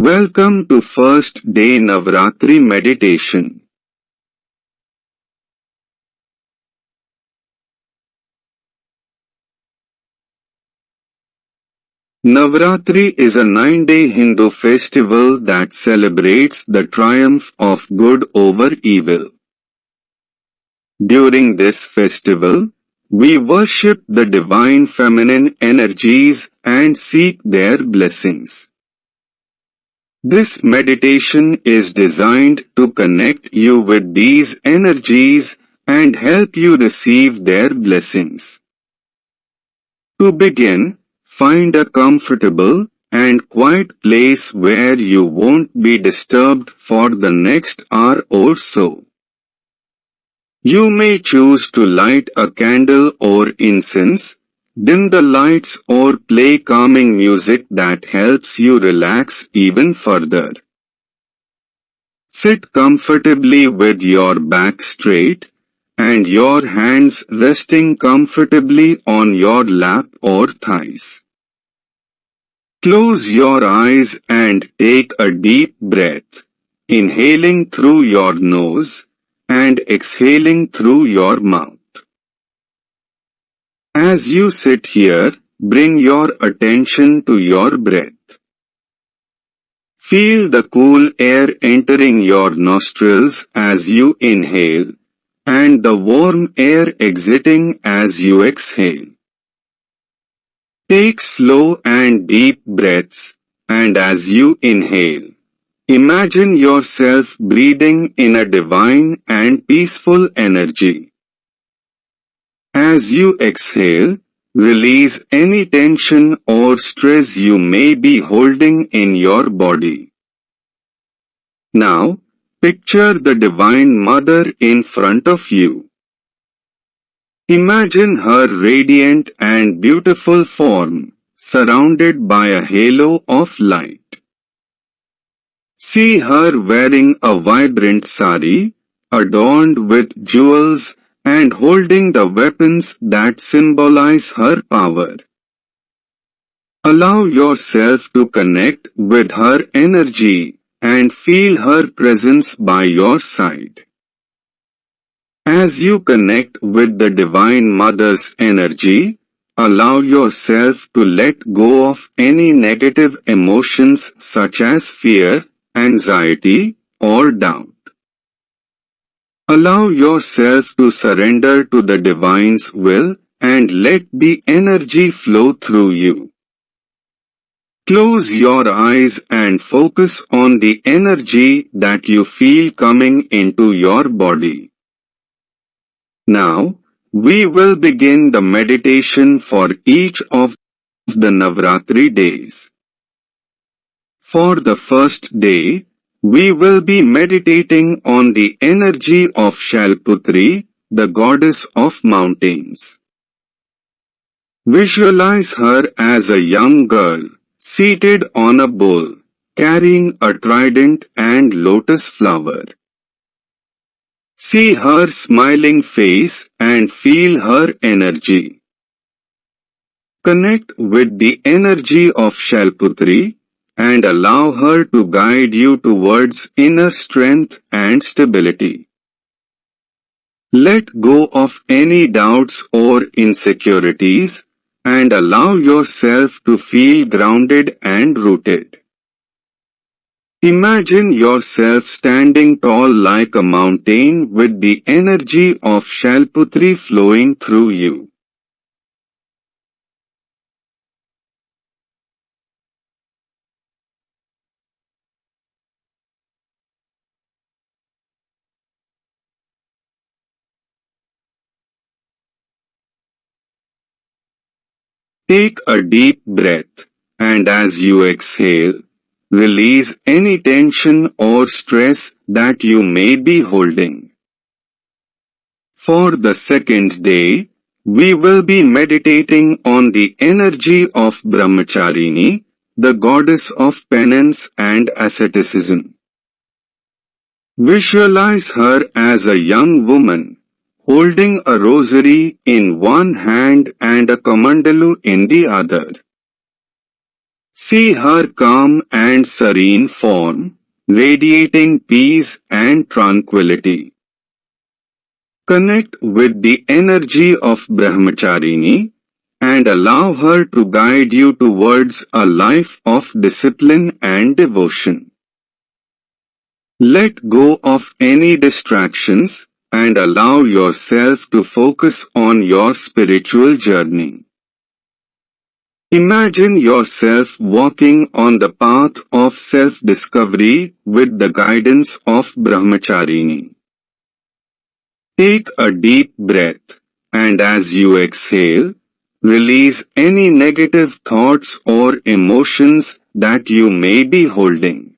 Welcome to first day Navratri meditation. Navratri is a nine-day Hindu festival that celebrates the triumph of good over evil. During this festival, we worship the divine feminine energies and seek their blessings. This meditation is designed to connect you with these energies and help you receive their blessings. To begin, Find a comfortable and quiet place where you won't be disturbed for the next hour or so. You may choose to light a candle or incense, dim the lights or play calming music that helps you relax even further. Sit comfortably with your back straight and your hands resting comfortably on your lap or thighs. Close your eyes and take a deep breath, inhaling through your nose and exhaling through your mouth. As you sit here, bring your attention to your breath. Feel the cool air entering your nostrils as you inhale and the warm air exiting as you exhale. Take slow and deep breaths, and as you inhale, imagine yourself breathing in a divine and peaceful energy. As you exhale, release any tension or stress you may be holding in your body. Now, picture the Divine Mother in front of you. Imagine her radiant and beautiful form, surrounded by a halo of light. See her wearing a vibrant sari, adorned with jewels and holding the weapons that symbolize her power. Allow yourself to connect with her energy and feel her presence by your side. As you connect with the Divine Mother's energy, allow yourself to let go of any negative emotions such as fear, anxiety, or doubt. Allow yourself to surrender to the Divine's will and let the energy flow through you. Close your eyes and focus on the energy that you feel coming into your body. Now, we will begin the meditation for each of the Navratri days. For the first day, we will be meditating on the energy of Shalputri, the goddess of mountains. Visualize her as a young girl, seated on a bull, carrying a trident and lotus flower. See her smiling face and feel her energy. Connect with the energy of Shailputri and allow her to guide you towards inner strength and stability. Let go of any doubts or insecurities and allow yourself to feel grounded and rooted. Imagine yourself standing tall like a mountain with the energy of Shalputri flowing through you. Take a deep breath, and as you exhale, Release any tension or stress that you may be holding. For the second day, we will be meditating on the energy of Brahmacharini, the goddess of penance and asceticism. Visualize her as a young woman, holding a rosary in one hand and a kamandalu in the other. See her calm and serene form, radiating peace and tranquility. Connect with the energy of Brahmacharini and allow her to guide you towards a life of discipline and devotion. Let go of any distractions and allow yourself to focus on your spiritual journey. Imagine yourself walking on the path of self-discovery with the guidance of Brahmacharini. Take a deep breath, and as you exhale, release any negative thoughts or emotions that you may be holding.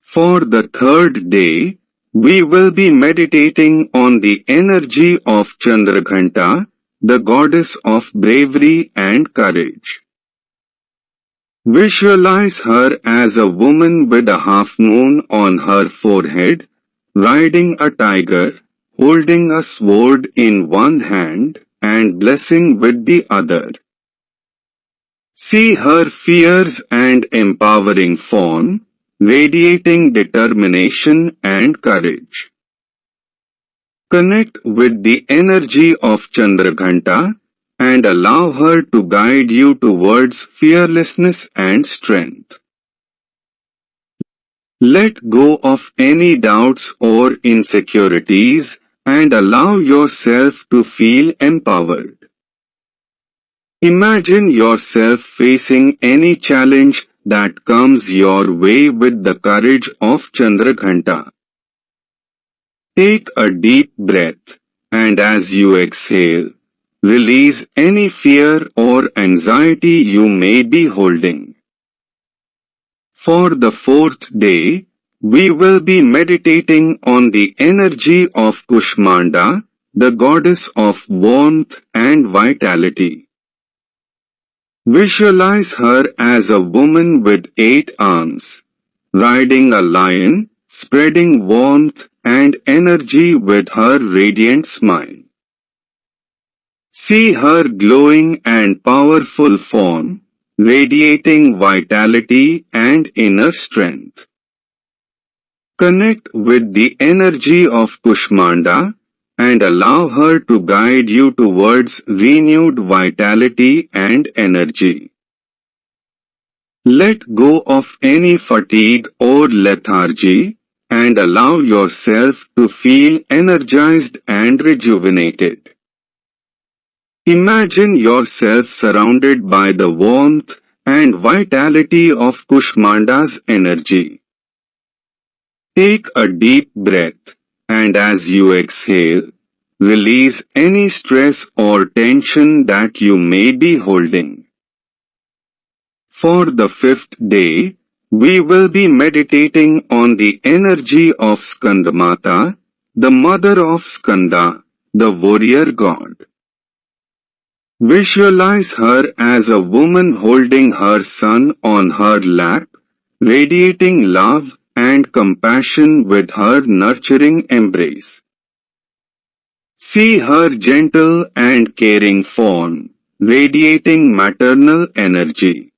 For the third day, we will be meditating on the energy of Chandraghanta, the goddess of bravery and courage. Visualize her as a woman with a half moon on her forehead, riding a tiger, holding a sword in one hand and blessing with the other. See her fierce and empowering form, radiating determination and courage. Connect with the energy of Chandraghanta and allow her to guide you towards fearlessness and strength. Let go of any doubts or insecurities and allow yourself to feel empowered. Imagine yourself facing any challenge that comes your way with the courage of Chandraghanta. Take a deep breath, and as you exhale, release any fear or anxiety you may be holding. For the fourth day, we will be meditating on the energy of Kushmanda, the goddess of warmth and vitality. Visualize her as a woman with eight arms, riding a lion, spreading warmth and energy with her radiant smile. See her glowing and powerful form, radiating vitality and inner strength. Connect with the energy of Kushmanda and allow her to guide you towards renewed vitality and energy. Let go of any fatigue or lethargy and allow yourself to feel energized and rejuvenated. Imagine yourself surrounded by the warmth and vitality of Kushmanda's energy. Take a deep breath, and as you exhale, release any stress or tension that you may be holding. For the fifth day, we will be meditating on the energy of Skandamata, the mother of Skanda, the warrior god. Visualize her as a woman holding her son on her lap, radiating love and compassion with her nurturing embrace. See her gentle and caring form, radiating maternal energy.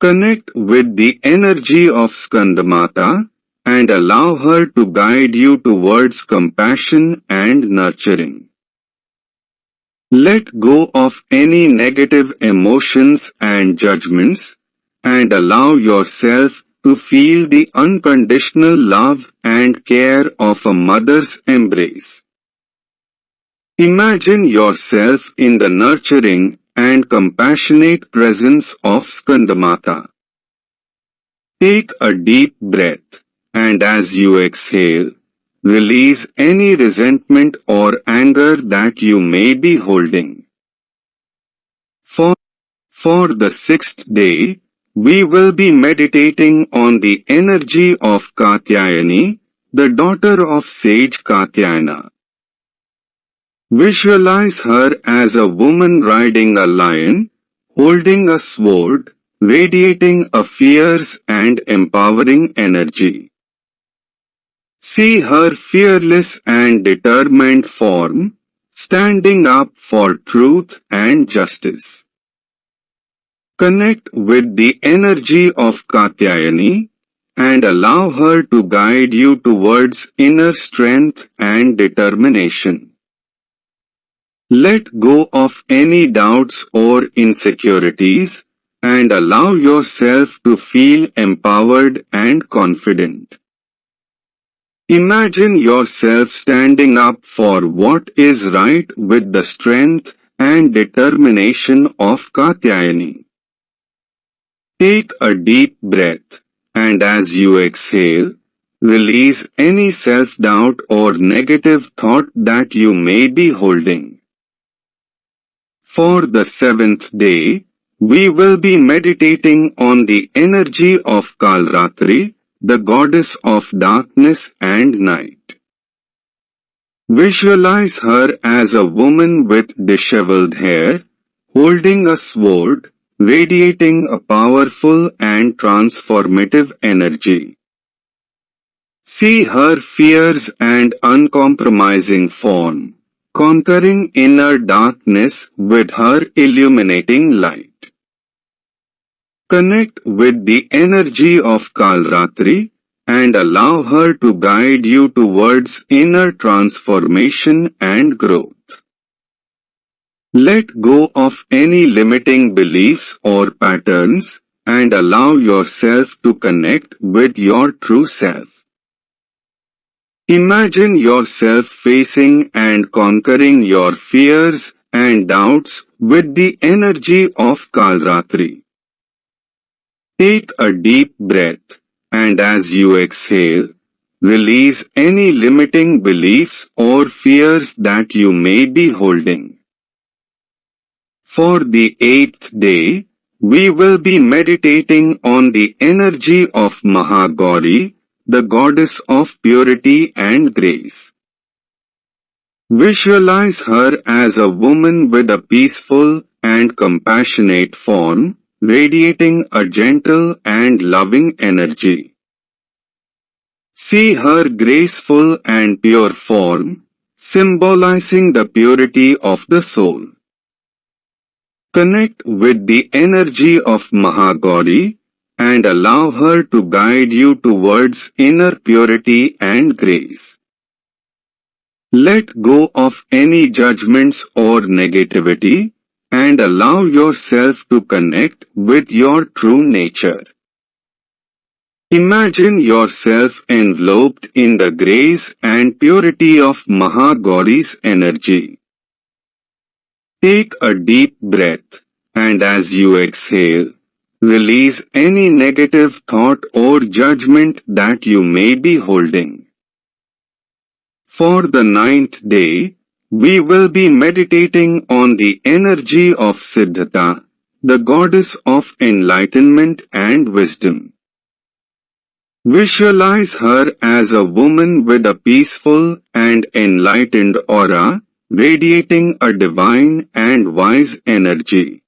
Connect with the energy of Skandamata and allow her to guide you towards compassion and nurturing. Let go of any negative emotions and judgments and allow yourself to feel the unconditional love and care of a mother's embrace. Imagine yourself in the nurturing and compassionate presence of Skandamata. Take a deep breath, and as you exhale, release any resentment or anger that you may be holding. For, for the sixth day, we will be meditating on the energy of Katyayani, the daughter of sage Katyayana. Visualize her as a woman riding a lion, holding a sword, radiating a fierce and empowering energy. See her fearless and determined form, standing up for truth and justice. Connect with the energy of Katyayani and allow her to guide you towards inner strength and determination. Let go of any doubts or insecurities and allow yourself to feel empowered and confident. Imagine yourself standing up for what is right with the strength and determination of Katyayani. Take a deep breath, and as you exhale, release any self-doubt or negative thought that you may be holding. For the seventh day, we will be meditating on the energy of Kalratri, the goddess of darkness and night. Visualize her as a woman with disheveled hair, holding a sword, radiating a powerful and transformative energy. See her fierce and uncompromising form, conquering inner darkness with her illuminating light. Connect with the energy of Kalratri and allow her to guide you towards inner transformation and growth. Let go of any limiting beliefs or patterns and allow yourself to connect with your true self. Imagine yourself facing and conquering your fears and doubts with the energy of Kalratri. Take a deep breath, and as you exhale, release any limiting beliefs or fears that you may be holding. For the eighth day, we will be meditating on the energy of Mahagauri, the goddess of purity and grace. Visualize her as a woman with a peaceful and compassionate form, radiating a gentle and loving energy. See her graceful and pure form, symbolizing the purity of the soul. Connect with the energy of Mahagauri and allow her to guide you towards inner purity and grace. Let go of any judgments or negativity and allow yourself to connect with your true nature. Imagine yourself enveloped in the grace and purity of Mahagauri's energy. Take a deep breath, and as you exhale, release any negative thought or judgment that you may be holding. For the ninth day, we will be meditating on the energy of Siddhata, the goddess of enlightenment and wisdom. Visualize her as a woman with a peaceful and enlightened aura, radiating a divine and wise energy.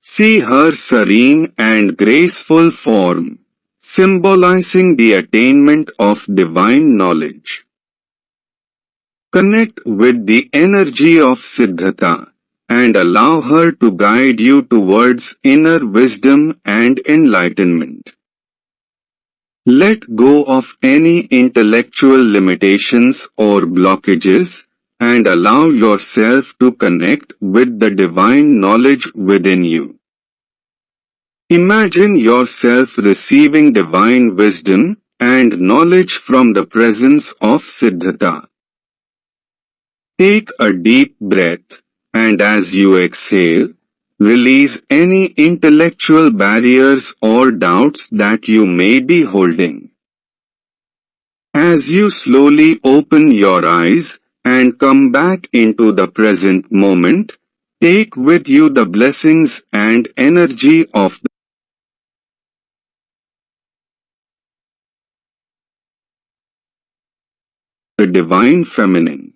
See her serene and graceful form, symbolizing the attainment of divine knowledge. Connect with the energy of Siddhata and allow her to guide you towards inner wisdom and enlightenment. Let go of any intellectual limitations or blockages and allow yourself to connect with the divine knowledge within you. Imagine yourself receiving divine wisdom and knowledge from the presence of Siddhata. Take a deep breath, and as you exhale, release any intellectual barriers or doubts that you may be holding. As you slowly open your eyes and come back into the present moment, take with you the blessings and energy of the Divine Feminine.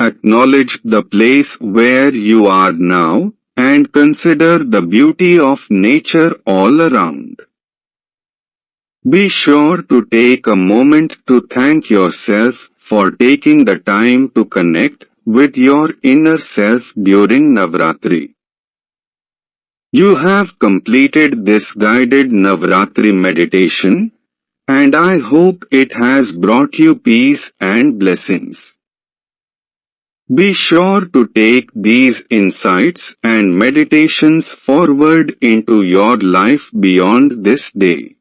Acknowledge the place where you are now and consider the beauty of nature all around. Be sure to take a moment to thank yourself for taking the time to connect with your inner self during Navratri. You have completed this guided Navratri meditation, and I hope it has brought you peace and blessings. Be sure to take these insights and meditations forward into your life beyond this day.